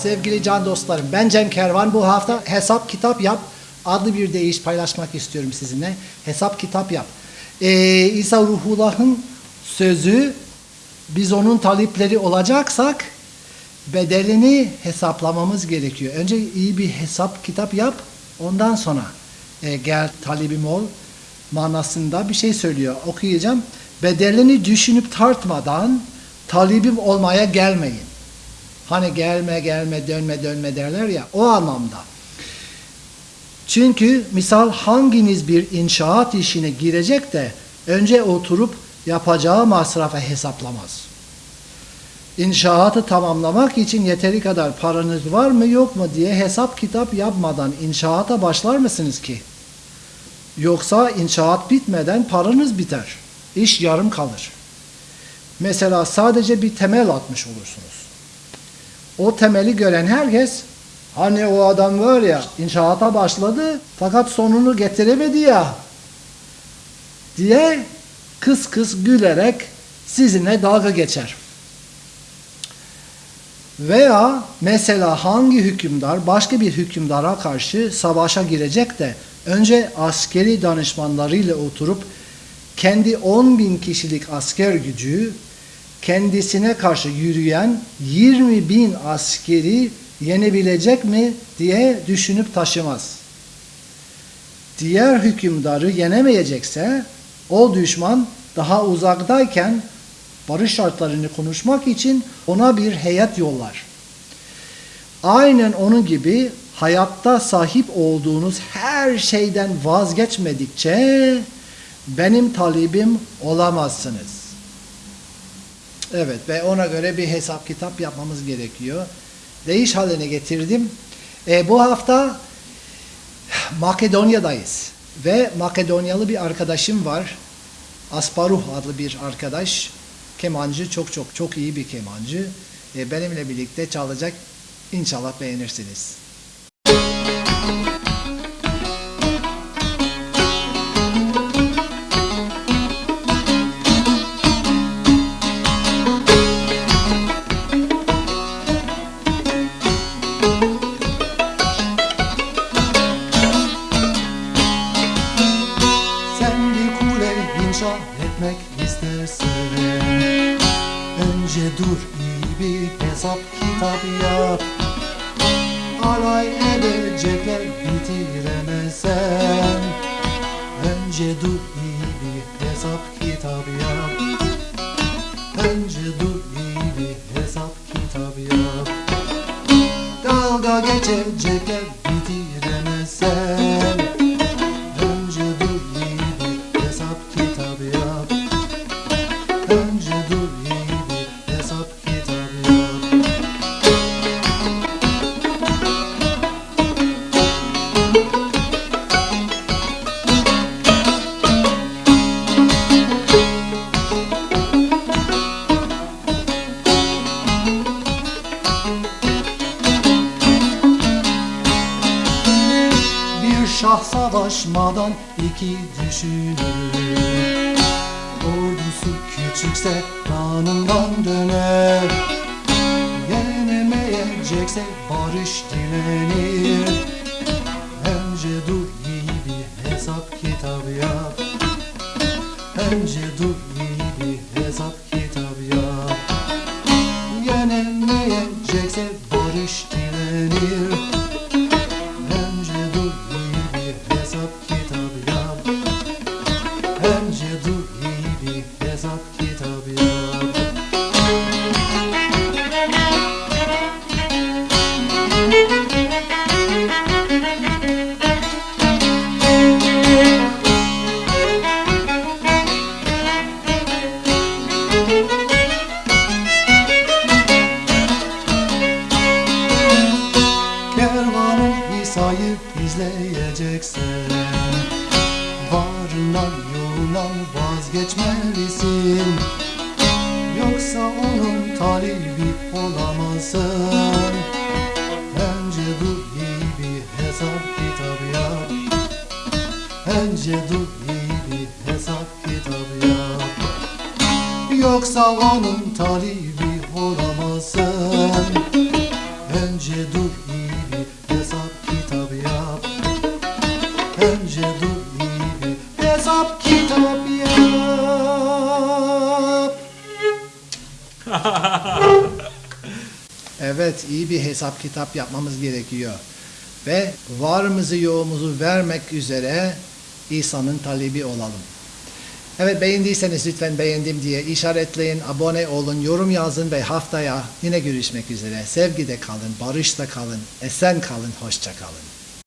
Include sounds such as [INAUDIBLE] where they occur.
sevgili can dostlarım. Ben Cem Kervan. Bu hafta Hesap Kitap Yap adlı bir deyiş paylaşmak istiyorum sizinle. Hesap Kitap Yap. Ee, İsa Ruhullah'ın sözü biz onun talipleri olacaksak bedelini hesaplamamız gerekiyor. Önce iyi bir hesap kitap yap. Ondan sonra e, gel talibim ol manasında bir şey söylüyor. Okuyacağım. Bedelini düşünüp tartmadan talibim olmaya gelmeyin. Hani gelme gelme dönme dönme derler ya o anlamda. Çünkü misal hanginiz bir inşaat işine girecek de önce oturup yapacağı masrafa hesaplamaz. İnşaatı tamamlamak için yeteri kadar paranız var mı yok mu diye hesap kitap yapmadan inşaata başlar mısınız ki? Yoksa inşaat bitmeden paranız biter. İş yarım kalır. Mesela sadece bir temel atmış olursunuz. O temeli gören herkes hani o adam var ya inşaata başladı fakat sonunu getiremedi ya diye kıs kıs gülerek sizinle dalga geçer. Veya mesela hangi hükümdar başka bir hükümdara karşı savaşa girecek de önce askeri danışmanlarıyla oturup kendi 10 bin kişilik asker gücü kendisine karşı yürüyen 20 bin askeri yenebilecek mi diye düşünüp taşımaz. Diğer hükümdarı yenemeyecekse o düşman daha uzaktayken barış şartlarını konuşmak için ona bir heyet yollar. Aynen onun gibi hayatta sahip olduğunuz her şeyden vazgeçmedikçe benim talibim olamazsınız. Evet ve ona göre bir hesap kitap yapmamız gerekiyor. Değiş haline getirdim. E, bu hafta Makedonya'dayız ve Makedonyalı bir arkadaşım var. Asparuh adlı bir arkadaş. Kemancı çok çok çok iyi bir kemancı. E, benimle birlikte çalacak. İnşallah beğenirsiniz. Önce dur iyi bir hesap kitap yap. Alay edecekler bitiremezsen Önce dur iyi bir hesap kitap yap. Önce dur iyi bir hesap kitap yap. Dalga geçecekler savaşmadan iki düşünür Ordusu küçükse kanından döner. Yenemeyecekse barış dilenir. Önce dur iyi bir hesap kitabı yap. Önce Önce dur iyi bir hesap kitabı yap. Kervanı İsa'yı izleyeceksen Önce dur iyi bir hesap kitabı yap Yoksa onun talibi olamazsın Önce dur iyi bir hesap kitap yap. Önce dur iyi bir hesap kitap yap. [LAUGHS] evet iyi bir hesap kitap yapmamız gerekiyor. Ve varımızı yoğumuzu vermek üzere İsa'nın talebi olalım. Evet beğendiyseniz lütfen beğendim diye işaretleyin, abone olun, yorum yazın ve haftaya yine görüşmek üzere. Sevgide kalın, barışta kalın, esen kalın, hoşça kalın.